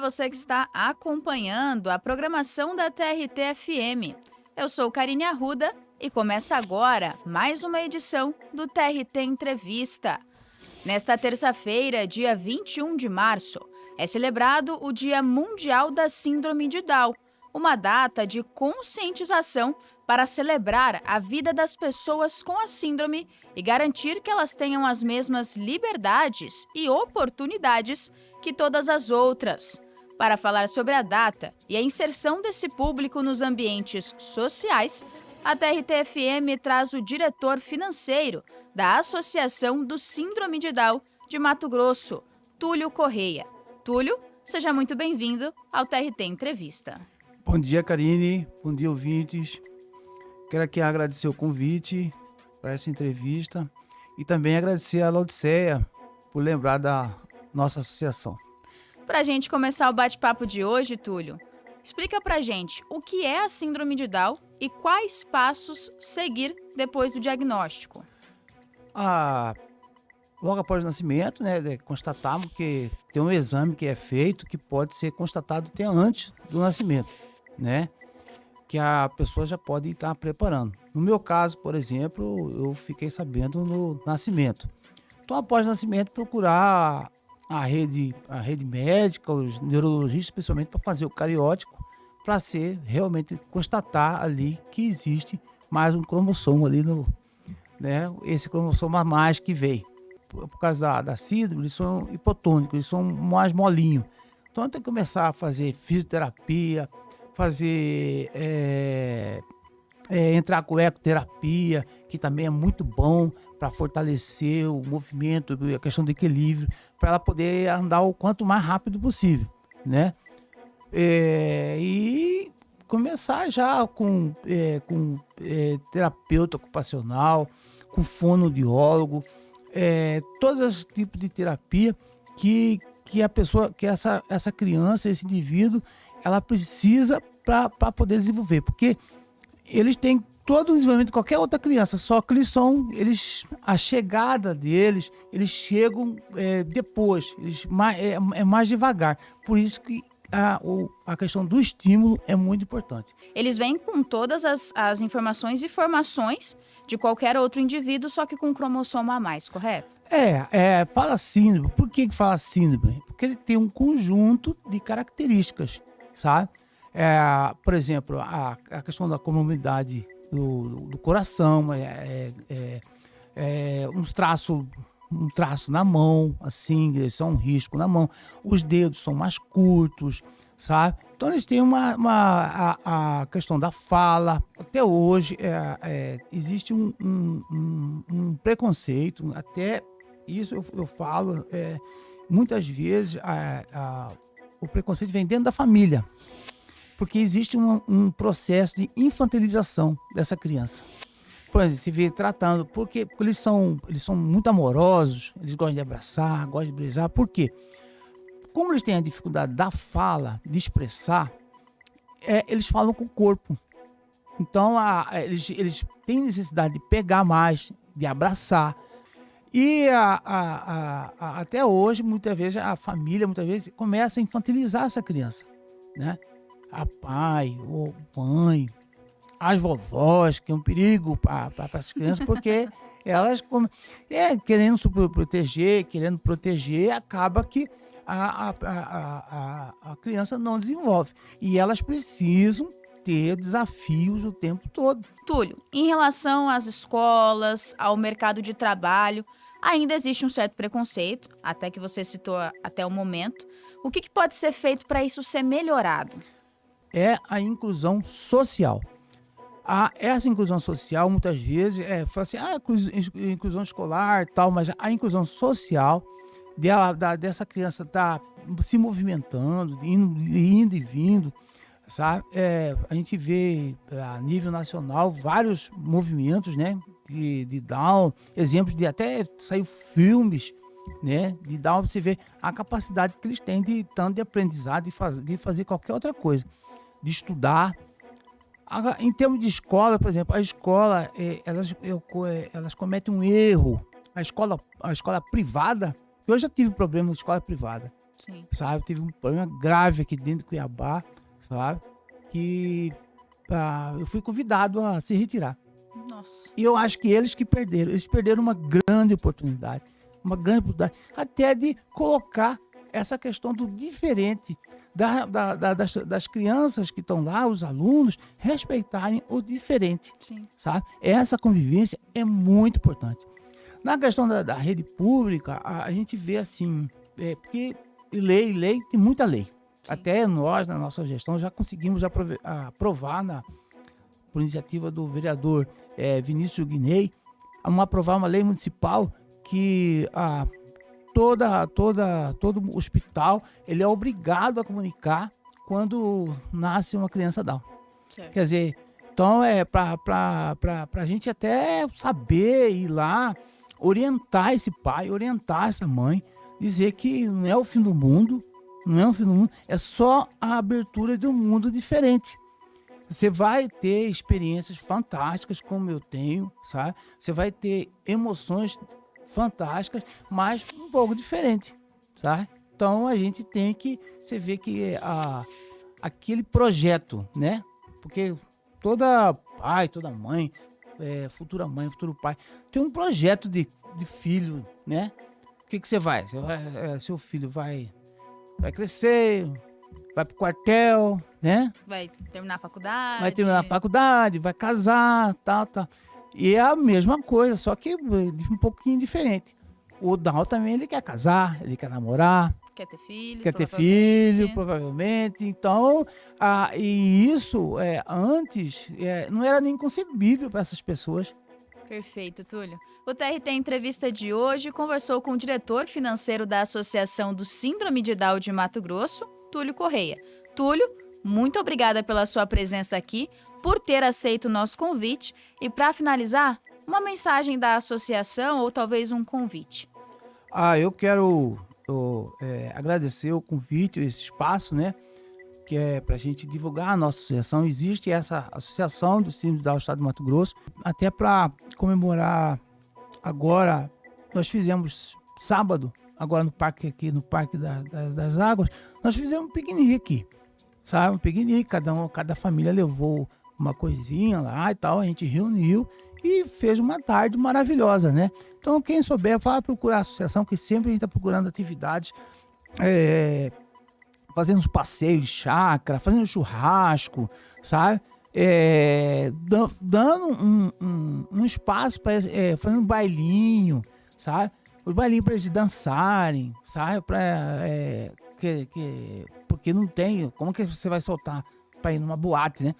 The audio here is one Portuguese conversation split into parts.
você que está acompanhando a programação da TRT-FM. Eu sou Karine Arruda e começa agora mais uma edição do TRT Entrevista. Nesta terça-feira, dia 21 de março, é celebrado o Dia Mundial da Síndrome de Down, uma data de conscientização para celebrar a vida das pessoas com a síndrome e garantir que elas tenham as mesmas liberdades e oportunidades que todas as outras. Para falar sobre a data e a inserção desse público nos ambientes sociais, a TRT-FM traz o diretor financeiro da Associação do Síndrome de Down de Mato Grosso, Túlio Correia. Túlio, seja muito bem-vindo ao TRT Entrevista. Bom dia, Karine. Bom dia, ouvintes. Quero aqui agradecer o convite para essa entrevista e também agradecer a Laodiceia por lembrar da nossa associação. Para a gente começar o bate-papo de hoje, Túlio, explica para a gente o que é a síndrome de Down e quais passos seguir depois do diagnóstico. Ah, logo após o nascimento, né, constatamos que tem um exame que é feito que pode ser constatado até antes do nascimento, né? Que a pessoa já pode estar preparando. No meu caso, por exemplo, eu fiquei sabendo no nascimento. Então, após o nascimento, procurar a rede, a rede médica, os neurologistas, principalmente para fazer o cariótico, para ser realmente constatar ali que existe mais um cromossomo ali no, né? Esse cromossomo a mais que veio por, por causa da, da síndrome, eles são hipotônicos, eles são mais molinhos. Então tem que começar a fazer fisioterapia, fazer é, é, entrar com ecoterapia, que também é muito bom para fortalecer o movimento, a questão do equilíbrio, para ela poder andar o quanto mais rápido possível, né? É, e começar já com, é, com é, terapeuta ocupacional, com fonoaudiólogo, é, todos os tipos de terapia que, que a pessoa, que essa, essa criança, esse indivíduo, ela precisa para poder desenvolver, porque eles têm todo o desenvolvimento de qualquer outra criança, só que eles são, eles, a chegada deles, eles chegam é, depois, eles, é, é mais devagar. Por isso que a, a questão do estímulo é muito importante. Eles vêm com todas as, as informações e formações de qualquer outro indivíduo, só que com um cromossomo a mais, correto? É, é fala síndrome. Por que, que fala síndrome? Porque ele tem um conjunto de características, sabe? É, por exemplo, a, a questão da comunidade do, do coração, é, é, é, é uns traços um traço na mão, assim, isso é um risco na mão. Os dedos são mais curtos, sabe? Então eles têm uma, uma a, a, questão da fala. Até hoje é, é, existe um, um, um, um, preconceito, até isso eu, eu falo, é, muitas vezes a, o preconceito vem dentro da família, porque existe um processo de infantilização dessa criança por exemplo, se vê tratando, porque, porque eles, são, eles são muito amorosos, eles gostam de abraçar, gostam de beijar, por quê? Como eles têm a dificuldade da fala, de expressar, é, eles falam com o corpo. Então, a, a, eles, eles têm necessidade de pegar mais, de abraçar. E a, até hoje, muitas vezes, a família muitas vezes começa a infantilizar essa criança. Né? A pai, ou mãe, as vovós, que é um perigo para as crianças, porque elas, é, querendo se proteger, querendo proteger, acaba que a, a, a, a, criança não desenvolve. E elas precisam ter desafios o tempo todo. Túlio, em relação às escolas, ao mercado de trabalho, ainda existe um certo preconceito, até que você citou até o momento. O que, que pode ser feito para isso ser melhorado? É a inclusão social a, essa inclusão social, muitas vezes, é, fala assim, ah, inclusão escolar tal, mas a inclusão social dela, da, dessa criança tá se movimentando, indo, indo e vindo, sabe? É, a gente vê a nível nacional vários movimentos, né, de, de Down, exemplos de até saiu filmes, né, de Down, você vê a capacidade que eles têm de tanto de aprendizado, de, faz, de fazer qualquer outra coisa, de estudar, Agora, em termos de escola, por exemplo, a escola, é, elas, eu, é, elas cometem um erro. A escola, a escola privada, eu já tive problema com escola privada. Sim. sabe? Teve um problema grave aqui dentro de Cuiabá, sabe? Que ah, eu fui convidado a se retirar. Nossa. E eu acho que eles que perderam, eles perderam uma grande oportunidade, uma grande oportunidade, até de colocar essa questão do diferente, da, da, da, das, das, crianças que estão lá, os alunos, respeitarem o diferente, Sim. sabe? Essa convivência é muito importante. Na questão da, rede pública, a, a, gente vê assim, é, porque lei, lei, tem muita lei. Sim. Até nós, na nossa gestão, já conseguimos aprovar, na, por iniciativa do vereador é, Vinícius Guinei, uma, aprovar uma lei municipal que a, toda, toda, todo hospital ele é obrigado a comunicar quando nasce uma criança Down. Certo. Quer dizer, então é para a gente até saber ir lá, orientar esse pai, orientar essa mãe, dizer que não é o fim do mundo, não é o fim do mundo, é só a abertura de um mundo diferente. Você vai ter experiências fantásticas como eu tenho, sabe? Você vai ter emoções fantásticas, mas um pouco diferente, sabe? Então a gente tem que, você vê que a, aquele projeto, né? Porque toda pai, toda mãe, é, futura mãe, futuro pai, tem um projeto de, de filho, né? O que, que você vai? Você vai é, seu filho vai, vai crescer, vai pro quartel, né? Vai terminar a faculdade. Vai terminar a faculdade, vai casar, tal, tal. E é a mesma coisa, só que um pouquinho diferente. O Down também ele quer casar, ele quer namorar. Quer ter filho. Quer ter filho, provavelmente. Então, ah, e isso é, antes é, não era nem concebível para essas pessoas. Perfeito, Túlio. O TRT Entrevista de hoje conversou com o diretor financeiro da Associação do Síndrome de Down de Mato Grosso, Túlio Correia. Túlio, muito obrigada pela sua presença aqui por ter aceito o nosso convite. E para finalizar, uma mensagem da associação ou talvez um convite. Ah, eu quero eu, é, agradecer o convite, esse espaço, né? Que é para a gente divulgar a nossa associação. Existe essa associação do Cine do Estado do Mato Grosso, até para comemorar agora. Nós fizemos sábado, agora no parque aqui, no Parque da, das, das Águas, nós fizemos um piquenique aqui, sabe? Um piquenique, cada, um, cada família levou uma coisinha lá e tal, a gente reuniu e fez uma tarde maravilhosa, né? Então, quem souber, vá procurar a associação, que sempre a gente está procurando atividades, é, fazendo uns passeios de chácara, fazendo churrasco, sabe? É, dando um, um, um espaço para é, fazendo um bailinho, sabe? O bailinho para eles dançarem, sabe? Pra, é, que, que, porque não tem. Como que você vai soltar para ir numa boate, né?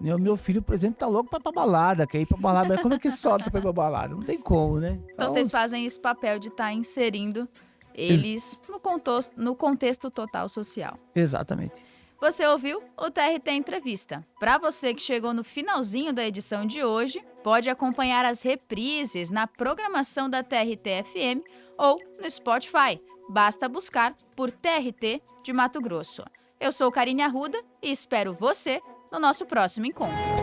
Meu, meu filho, por exemplo, tá louco pra ir pra balada, quer ir pra balada, mas como é que solta pra ir pra balada? Não tem como, né? Então, então vocês fazem esse papel de estar tá inserindo eles no contexto, no contexto total social. Exatamente. Você ouviu o TRT Entrevista. Para você que chegou no finalzinho da edição de hoje, pode acompanhar as reprises na programação da TRT FM ou no Spotify. Basta buscar por TRT de Mato Grosso. Eu sou Karine Arruda e espero você no nosso próximo encontro.